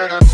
turn up.